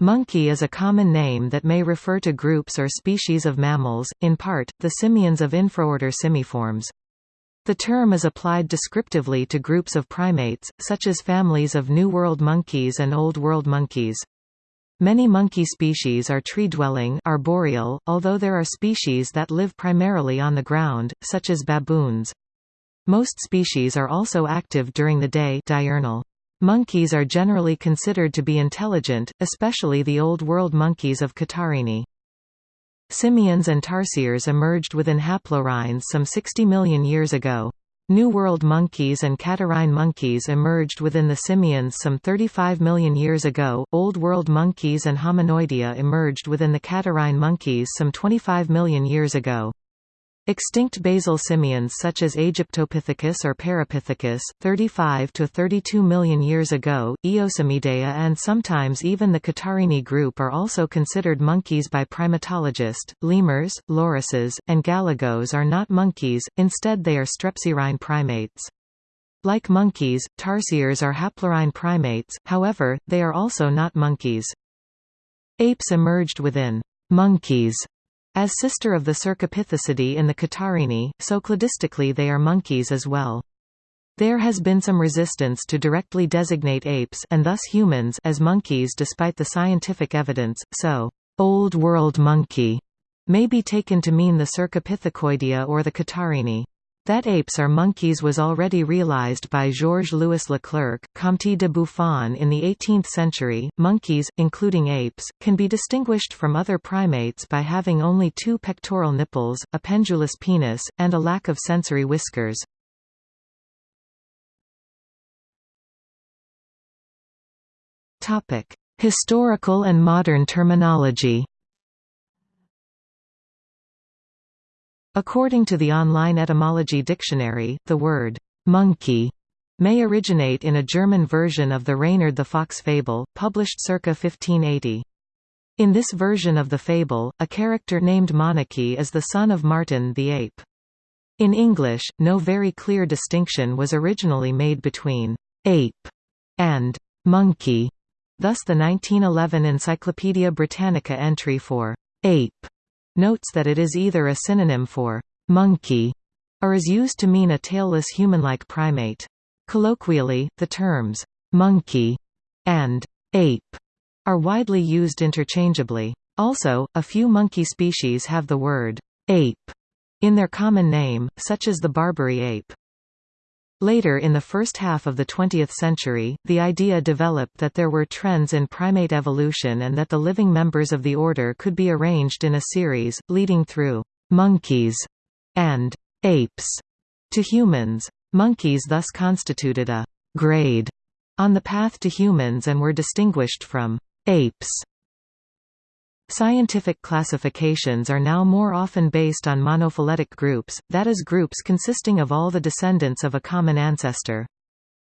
Monkey is a common name that may refer to groups or species of mammals, in part, the simians of infraorder Simiformes. The term is applied descriptively to groups of primates, such as families of New World monkeys and Old World monkeys. Many monkey species are tree-dwelling arboreal, although there are species that live primarily on the ground, such as baboons. Most species are also active during the day diurnal. Monkeys are generally considered to be intelligent, especially the Old World monkeys of Catarrhini. Simians and tarsiers emerged within haplorhines some 60 million years ago. New World monkeys and Catarrhine monkeys emerged within the simians some 35 million years ago. Old World monkeys and Hominoidea emerged within the Catarrhine monkeys some 25 million years ago. Extinct basal simians such as Aegyptopithecus or Parapithecus, 35 to 32 million years ago, Eosimiidae and sometimes even the Catarrhini group are also considered monkeys by primatologists. Lemurs, lorises, and galagos are not monkeys, instead they are strepsirrhine primates. Like monkeys, tarsiers are haplorhine primates, however, they are also not monkeys. Apes emerged within monkeys as sister of the Cercopithecidae in the Catarrhini, so cladistically they are monkeys as well. There has been some resistance to directly designate apes and thus humans as monkeys despite the scientific evidence, so, "'Old World monkey' may be taken to mean the Cercopithecoidea or the Catarrhini. That apes are monkeys was already realized by Georges-Louis Leclerc, Comte de Buffon in the 18th century. Monkeys, including apes, can be distinguished from other primates by having only two pectoral nipples, a pendulous penis, and a lack of sensory whiskers. Topic: Historical and modern terminology. According to the online etymology dictionary, the word «monkey» may originate in a German version of the Reynard the Fox fable, published circa 1580. In this version of the fable, a character named Moneke is the son of Martin the ape. In English, no very clear distinction was originally made between «ape» and «monkey», thus the 1911 Encyclopaedia Britannica entry for «ape» notes that it is either a synonym for monkey or is used to mean a tailless human-like primate. Colloquially, the terms monkey and ape are widely used interchangeably. Also, a few monkey species have the word ape in their common name, such as the Barbary ape. Later in the first half of the 20th century, the idea developed that there were trends in primate evolution and that the living members of the order could be arranged in a series, leading through «monkeys» and «apes» to humans. Monkeys thus constituted a «grade» on the path to humans and were distinguished from «apes» Scientific classifications are now more often based on monophyletic groups, that is groups consisting of all the descendants of a common ancestor.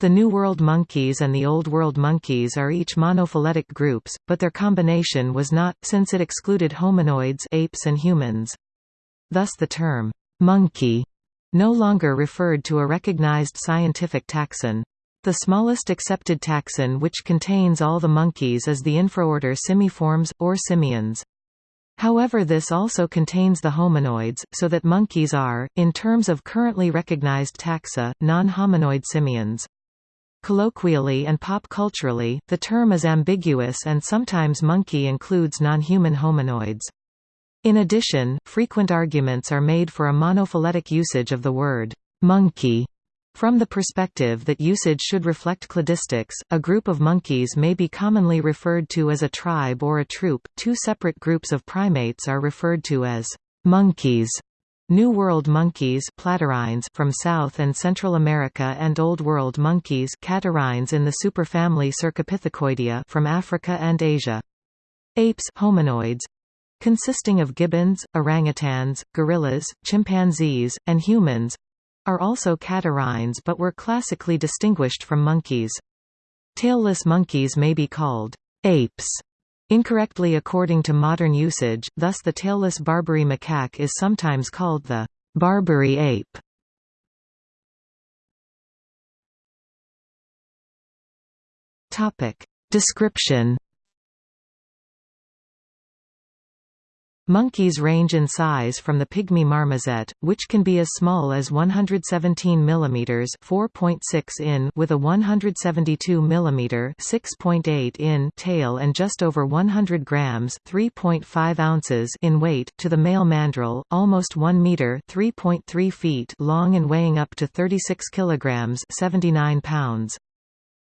The New World monkeys and the Old World monkeys are each monophyletic groups, but their combination was not, since it excluded hominoids apes and humans. Thus the term, monkey, no longer referred to a recognized scientific taxon. The smallest accepted taxon which contains all the monkeys is the infraorder Simiformes, or simians. However this also contains the hominoids, so that monkeys are, in terms of currently recognized taxa, non-hominoid simians. Colloquially and pop culturally, the term is ambiguous and sometimes monkey includes non-human hominoids. In addition, frequent arguments are made for a monophyletic usage of the word monkey from the perspective that usage should reflect cladistics, a group of monkeys may be commonly referred to as a tribe or a troop. Two separate groups of primates are referred to as monkeys. New World monkeys from South and Central America and Old World monkeys catarrhines in the superfamily Cercopithecoidea from Africa and Asia. Apes hominoids, consisting of gibbons, orangutans, gorillas, chimpanzees, and humans, are also catarrhines but were classically distinguished from monkeys. Tailless monkeys may be called apes incorrectly according to modern usage, thus the tailless Barbary macaque is sometimes called the Barbary ape. Topic. Description Monkeys range in size from the pygmy marmoset, which can be as small as 117 mm 4.6 in with a 172 mm 6.8 in tail and just over 100 grams 3.5 ounces in weight to the male mandrill, almost 1 meter 3.3 feet long and weighing up to 36 kilograms 79 pounds.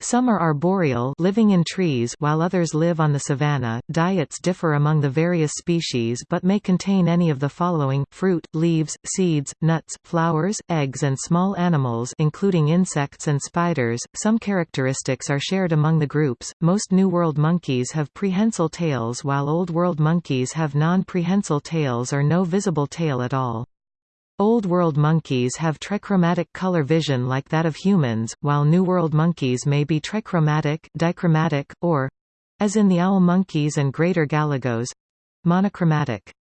Some are arboreal living in trees while others live on the savanna. Diets differ among the various species but may contain any of the following, fruit, leaves, seeds, nuts, flowers, eggs and small animals including insects and spiders. Some characteristics are shared among the groups. Most New World monkeys have prehensile tails while Old World monkeys have non-prehensile tails or no visible tail at all. Old World monkeys have trichromatic color vision like that of humans, while New World monkeys may be trichromatic, dichromatic, or—as in the owl monkeys and greater galagos—monochromatic.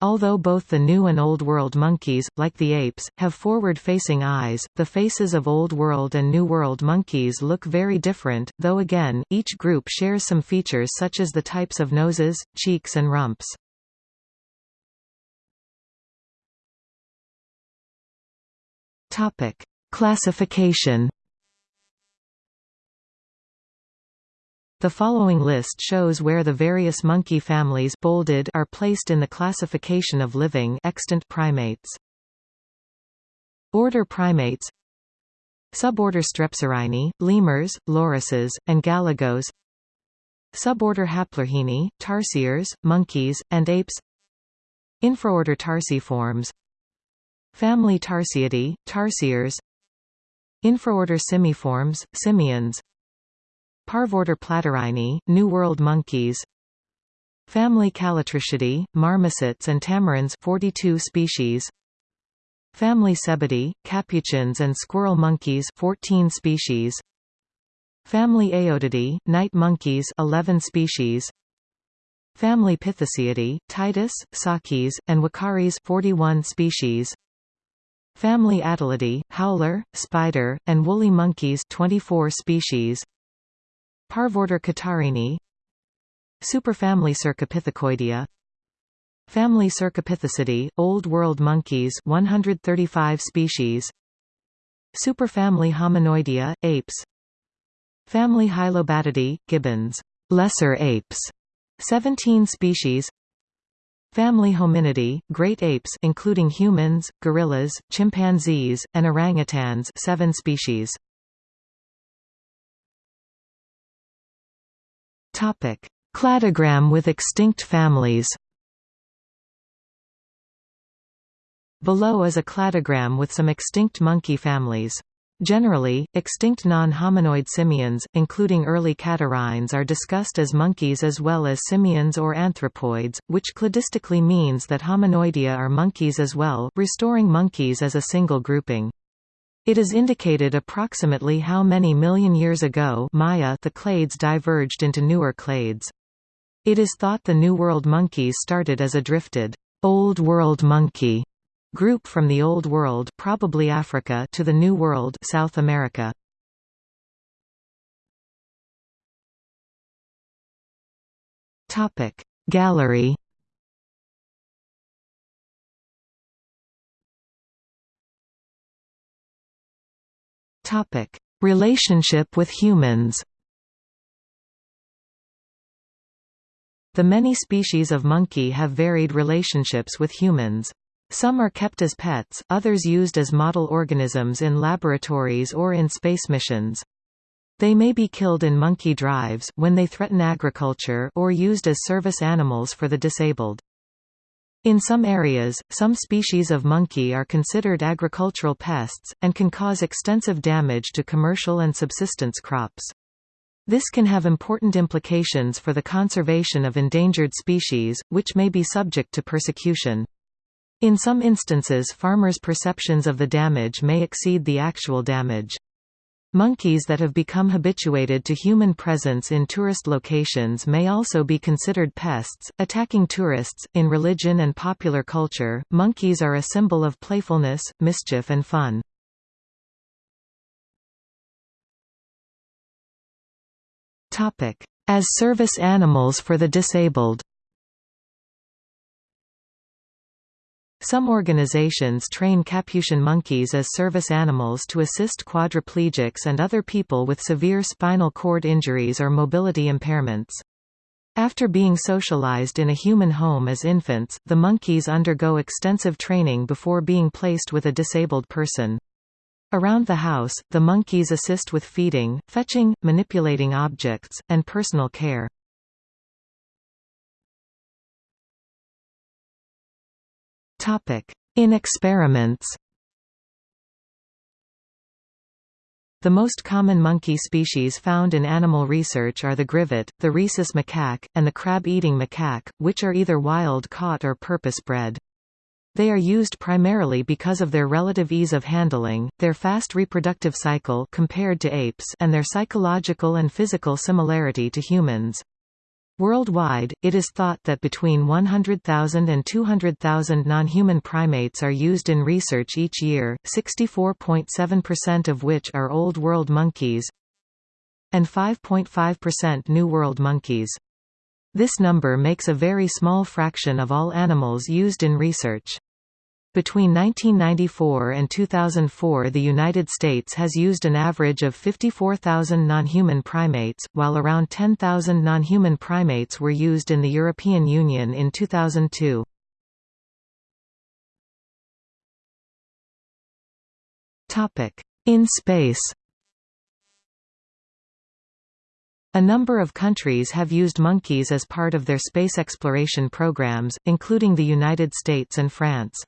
Although both the New and Old World monkeys, like the apes, have forward-facing eyes, the faces of Old World and New World monkeys look very different, though again, each group shares some features such as the types of noses, cheeks and rumps. Topic: Classification. The following list shows where the various monkey families bolded are placed in the classification of living extant primates. Order Primates Suborder Strepsirrhini, lemurs, lorises, and galagos Suborder Haplorhini, tarsiers, monkeys, and apes Infraorder Tarsiformes Family Tarsiidae, tarsiers. Infraorder Simiformes, simians. Parvorder Platyrrhini, New World monkeys. Family Callitrichidae, marmosets and tamarins 42 species. Family Cebidae, capuchins and squirrel monkeys 14 species. Family Aotidae, night monkeys 11 species. Family Pitheciidae, Titis, Sakis, and Uakaris 41 species Family Atelidae, howler, spider, and woolly monkeys 24 species. Parvorder Catarrhini Superfamily Cercopithecoidea Family Cercopithecidae, Old World monkeys 135 species. Superfamily Hominoidea, apes. Family Hylobatidae, gibbons. Lesser apes. 17 species Family Hominidae, great apes including humans, gorillas, chimpanzees, and orangutans 7 species. Topic: Cladogram with extinct families. Below is a cladogram with some extinct monkey families. Generally, extinct non-hominoid simians, including early catarrhines are discussed as monkeys as well as simians or anthropoids, which cladistically means that hominoidea are monkeys as well, restoring monkeys as a single grouping. It is indicated approximately how many million years ago Maya the clades diverged into newer clades. It is thought the New World monkeys started as a drifted, Old World monkey Group from the Old World probably Africa to the New World South America. Topic Gallery Topic Relationship with humans The many species of monkey have varied relationships with humans. Some are kept as pets, others used as model organisms in laboratories or in space missions. They may be killed in monkey drives when they threaten agriculture or used as service animals for the disabled. In some areas, some species of monkey are considered agricultural pests, and can cause extensive damage to commercial and subsistence crops. This can have important implications for the conservation of endangered species, which may be subject to persecution. In some instances farmers' perceptions of the damage may exceed the actual damage. Monkeys that have become habituated to human presence in tourist locations may also be considered pests, attacking tourists. In religion and popular culture, monkeys are a symbol of playfulness, mischief, and fun. As service animals for the disabled. Some organizations train Capuchin monkeys as service animals to assist quadriplegics and other people with severe spinal cord injuries or mobility impairments. After being socialized in a human home as infants, the monkeys undergo extensive training before being placed with a disabled person. Around the house, the monkeys assist with feeding, fetching, manipulating objects, and personal care. In experiments The most common monkey species found in animal research are the grivet, the rhesus macaque, and the crab-eating macaque, which are either wild-caught or purpose-bred. They are used primarily because of their relative ease of handling, their fast reproductive cycle compared to apes and their psychological and physical similarity to humans. Worldwide, it is thought that between 100,000 and 200,000 non-human primates are used in research each year, 64.7% of which are Old World monkeys and 5.5% New World monkeys. This number makes a very small fraction of all animals used in research. Between 1994 and 2004 the United States has used an average of 54,000 non-human primates, while around 10,000 non-human primates were used in the European Union in 2002. In space A number of countries have used monkeys as part of their space exploration programs, including the United States and France.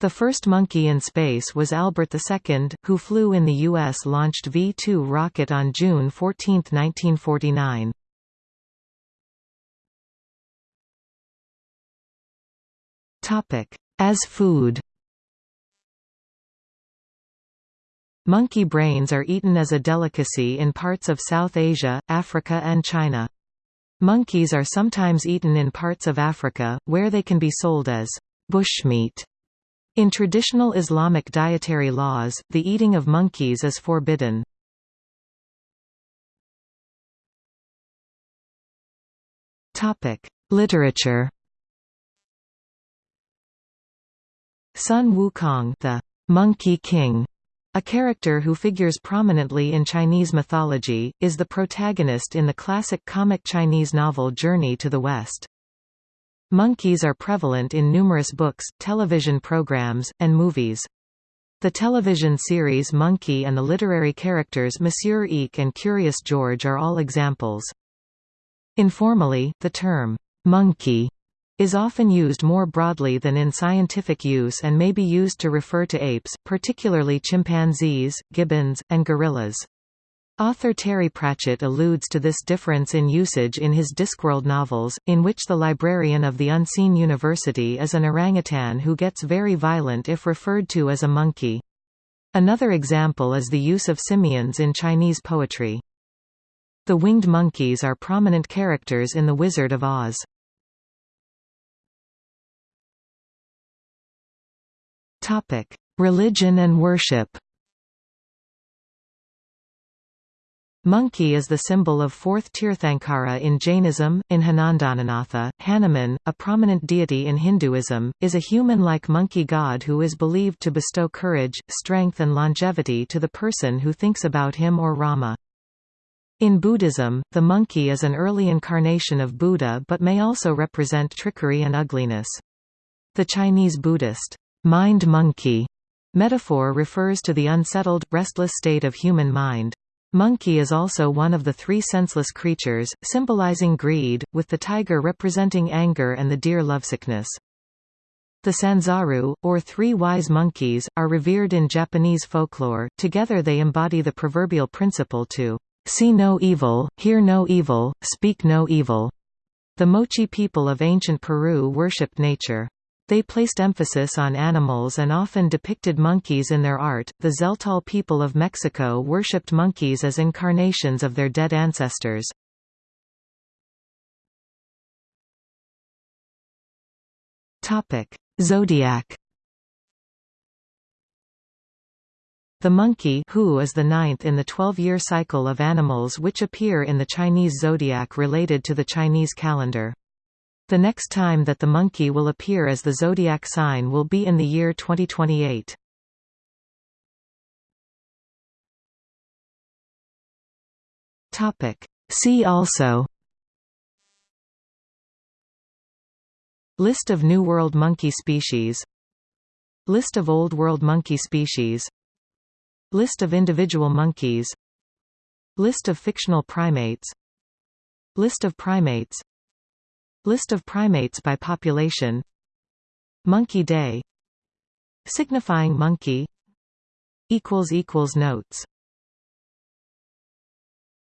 The first monkey in space was Albert II, who flew in the U.S.-launched V-2 rocket on June 14, 1949. As food Monkey brains are eaten as a delicacy in parts of South Asia, Africa and China. Monkeys are sometimes eaten in parts of Africa, where they can be sold as bushmeat. In traditional Islamic dietary laws, the eating of monkeys is forbidden. Literature Sun Wukong the Monkey King, a character who figures prominently in Chinese mythology, is the protagonist in the classic comic Chinese novel Journey to the West. Monkeys are prevalent in numerous books, television programs, and movies. The television series Monkey and the literary characters Monsieur Eek and Curious George are all examples. Informally, the term, monkey, is often used more broadly than in scientific use and may be used to refer to apes, particularly chimpanzees, gibbons, and gorillas. Author Terry Pratchett alludes to this difference in usage in his Discworld novels, in which the librarian of the Unseen University is an orangutan who gets very violent if referred to as a monkey. Another example is the use of simians in Chinese poetry. The winged monkeys are prominent characters in The Wizard of Oz. Religion and worship Monkey is the symbol of fourth Tirthankara in Jainism. In Abhinandananatha, Hanuman, a prominent deity in Hinduism, is a human-like monkey god who is believed to bestow courage, strength and longevity to the person who thinks about him or Rama. In Buddhism, the monkey is an early incarnation of Buddha but may also represent trickery and ugliness. The Chinese Buddhist, mind monkey metaphor refers to the unsettled, restless state of human mind. Monkey is also one of the three senseless creatures, symbolizing greed, with the tiger representing anger and the deer lovesickness. The Sanzaru, or three wise monkeys, are revered in Japanese folklore, together they embody the proverbial principle to see no evil, hear no evil, speak no evil. The Moche people of ancient Peru worshipped nature. They placed emphasis on animals and often depicted monkeys in their art. The Tzeltal people of Mexico worshipped monkeys as incarnations of their dead ancestors. Topic: Zodiac. The monkey Hu is the ninth in the 12-year cycle of animals which appear in the Chinese zodiac related to the Chinese calendar. The next time that the monkey will appear as the zodiac sign will be in the year 2028. Topic. See also List of New World monkey species List of Old World monkey species List of individual monkeys List of fictional primates List of primates List of primates by population. Monkey Day. Signifying monkey. Notes